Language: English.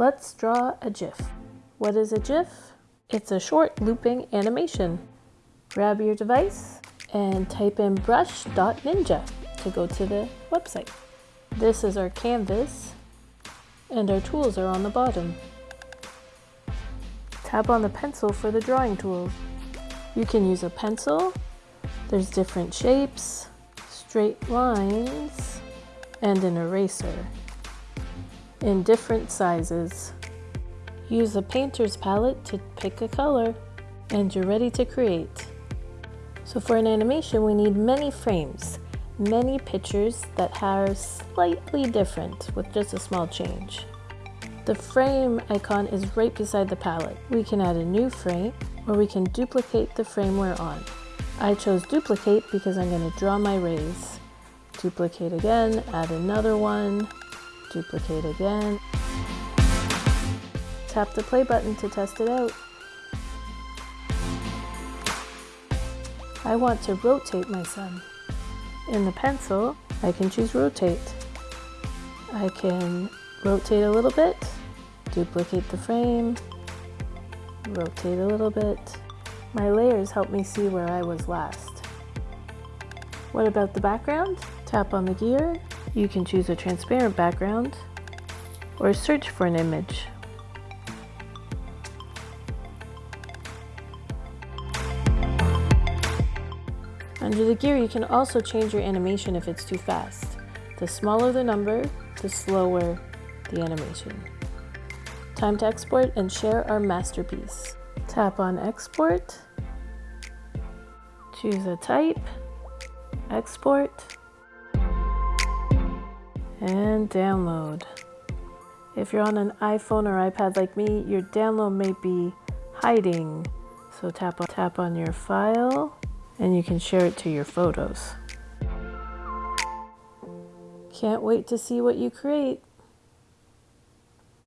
Let's draw a GIF. What is a GIF? It's a short looping animation. Grab your device and type in brush.ninja to go to the website. This is our canvas and our tools are on the bottom. Tap on the pencil for the drawing tools. You can use a pencil, there's different shapes, straight lines, and an eraser in different sizes. Use a painter's palette to pick a color and you're ready to create. So for an animation we need many frames, many pictures that are slightly different with just a small change. The frame icon is right beside the palette. We can add a new frame or we can duplicate the frame we're on. I chose duplicate because I'm going to draw my rays. Duplicate again, add another one, duplicate again. Tap the play button to test it out. I want to rotate my sun. In the pencil, I can choose rotate. I can rotate a little bit, duplicate the frame, rotate a little bit. My layers help me see where I was last. What about the background? Tap on the gear. You can choose a transparent background or search for an image. Under the gear, you can also change your animation if it's too fast. The smaller the number, the slower the animation. Time to export and share our masterpiece. Tap on export, choose a type, export, and download. If you're on an iPhone or iPad like me, your download may be hiding. So tap on, tap on your file and you can share it to your photos. Can't wait to see what you create.